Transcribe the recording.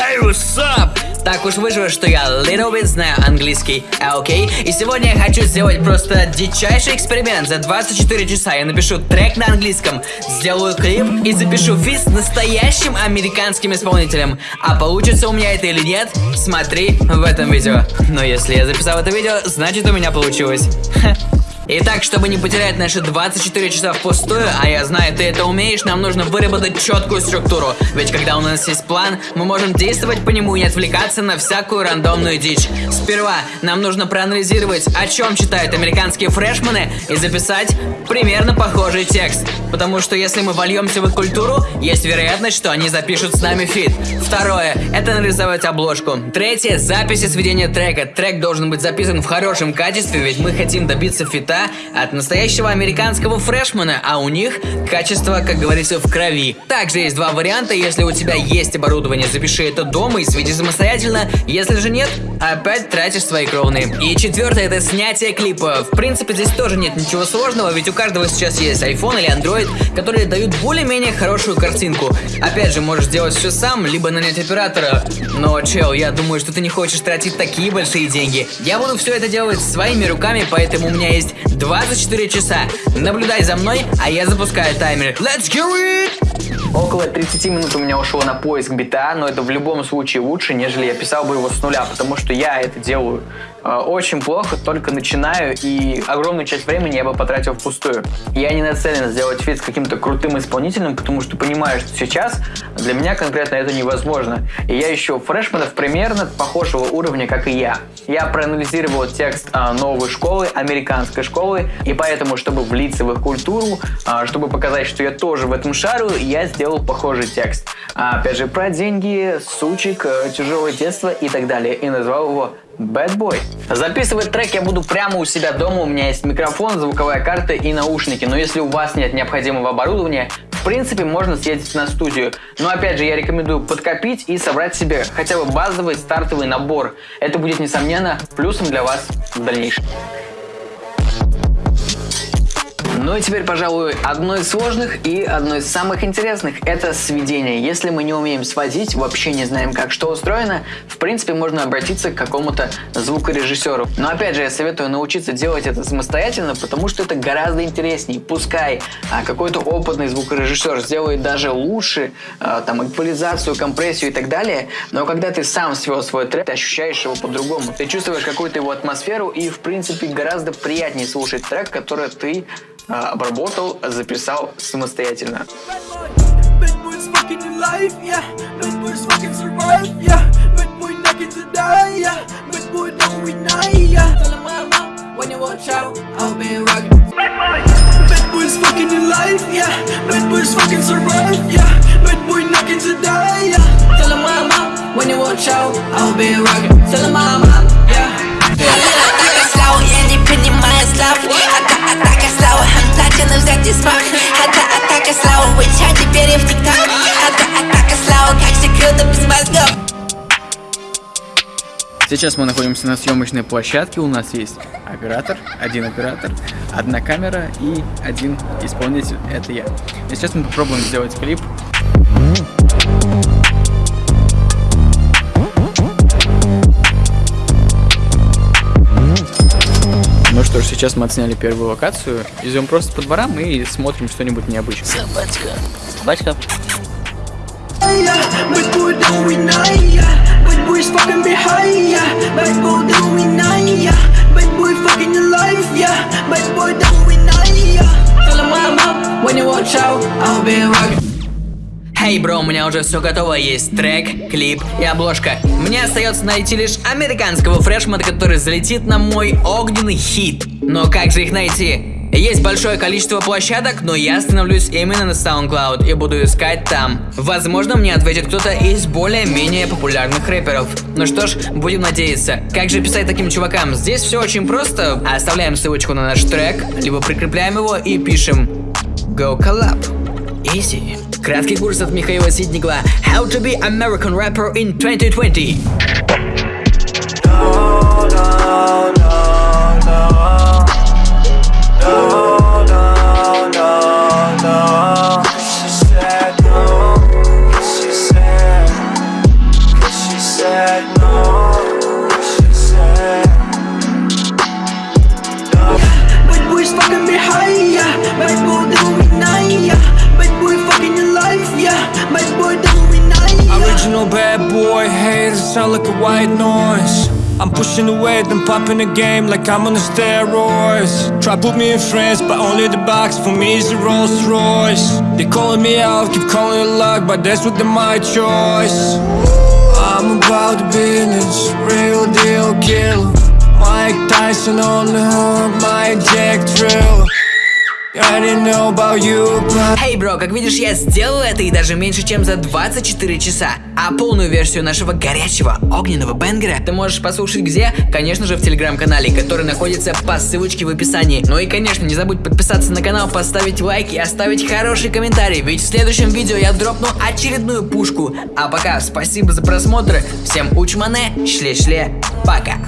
Hey, what's up? Так уж вышло, что я little bit знаю английский, а окей? И сегодня я хочу сделать просто дичайший эксперимент. За 24 часа я напишу трек на английском, сделаю клип и запишу физ с настоящим американским исполнителем. А получится у меня это или нет, смотри в этом видео. Но если я записал это видео, значит у меня получилось. Итак, чтобы не потерять наши 24 часа впустую, а я знаю, ты это умеешь, нам нужно выработать четкую структуру. Ведь когда у нас есть план, мы можем действовать по нему и не отвлекаться на всякую рандомную дичь. Сперва нам нужно проанализировать, о чем читают американские фрешмены, и записать примерно похожий текст. Потому что если мы вольемся в их культуру, есть вероятность, что они запишут с нами фит. Второе – это нарисовать обложку. Третье – записи сведения трека. Трек должен быть записан в хорошем качестве, ведь мы хотим добиться фита от настоящего американского фрешмана, а у них качество, как говорится, в крови. Также есть два варианта, если у тебя есть оборудование, запиши это дома и сведи самостоятельно, если же нет, опять тратишь свои кровные. И четвертое это снятие клипа. В принципе, здесь тоже нет ничего сложного, ведь у каждого сейчас есть iPhone или Android, которые дают более-менее хорошую картинку. Опять же, можешь сделать все сам, либо нанять оператора. Но, чел, я думаю, что ты не хочешь тратить такие большие деньги. Я буду все это делать своими руками, поэтому у меня есть 24 часа. Наблюдай за мной, а я запускаю таймер. Let's get it! Около 30 минут у меня ушло на поиск бита, но это в любом случае лучше, нежели я писал бы его с нуля, потому что я это делаю очень плохо, только начинаю, и огромную часть времени я бы потратил впустую. Я не нацелен сделать фит с каким-то крутым исполнителем, потому что понимаю, что сейчас для меня конкретно это невозможно. И я ищу фрешменов примерно похожего уровня, как и я. Я проанализировал текст а, новой школы, американской школы, и поэтому, чтобы влиться в их культуру, а, чтобы показать, что я тоже в этом шарю, я сделал похожий текст. А, опять же, про деньги, сучек, э, тяжелое детство и так далее. И назвал его Bad Boy. Записывать трек я буду прямо у себя дома, у меня есть микрофон, звуковая карта и наушники, но если у вас нет необходимого оборудования, в принципе можно съездить на студию. Но опять же я рекомендую подкопить и собрать себе хотя бы базовый стартовый набор. Это будет несомненно плюсом для вас в дальнейшем. Ну и теперь, пожалуй, одно из сложных и одно из самых интересных – это сведение. Если мы не умеем сводить, вообще не знаем, как что устроено, в принципе, можно обратиться к какому-то звукорежиссеру. Но опять же, я советую научиться делать это самостоятельно, потому что это гораздо интереснее. Пускай а, какой-то опытный звукорежиссер сделает даже лучше, а, там, эквализацию, компрессию и так далее, но когда ты сам свел свой трек, ты ощущаешь его по-другому. Ты чувствуешь какую-то его атмосферу и, в принципе, гораздо приятнее слушать трек, который ты обработал, записал самостоятельно. When you watch out, I'll be rockin'. Tell them mama, Хотя взять и смог Хотя атака слава. Вычать теперь в тикток Хотя атака слава. Как же круто без мозгов. Сейчас мы находимся на съемочной площадке, у нас есть оператор, один оператор, одна камера и один исполнитель, это я. И сейчас мы попробуем сделать клип. Ну что сейчас мы отсняли первую локацию. Идем просто по дворам и смотрим что-нибудь необычное. Собачка. Собачка. When you watch out, I'll be rocking Эй, бро, у меня уже все готово, есть трек, клип и обложка. Мне остается найти лишь американского фрешмана, который залетит на мой огненный хит. Но как же их найти? Есть большое количество площадок, но я остановлюсь именно на SoundCloud и буду искать там. Возможно, мне ответит кто-то из более-менее популярных рэперов. Ну что ж, будем надеяться. Как же писать таким чувакам? Здесь все очень просто. Оставляем ссылочку на наш трек, либо прикрепляем его и пишем Go Collab. Easy. Краткий курс от Михаила Сиднигла How to be American rapper in 2020 sound like a white noise. I'm pushing the weight and popping the game like I'm on the steroids. Try put me in France, but only the box for me is a Rolls Royce. They calling me out, keep calling it luck, but that's what they my choice. I'm about the business, real deal killer. Mike Tyson on the hook, my Jack Drill. Эй, бро, как видишь, я сделал это и даже меньше, чем за 24 часа. А полную версию нашего горячего огненного бенгера ты можешь послушать где? Конечно же в телеграм-канале, который находится по ссылочке в описании. Ну и конечно, не забудь подписаться на канал, поставить лайк и оставить хороший комментарий, ведь в следующем видео я дропну очередную пушку. А пока, спасибо за просмотр, всем учмане, шле-шле, пока.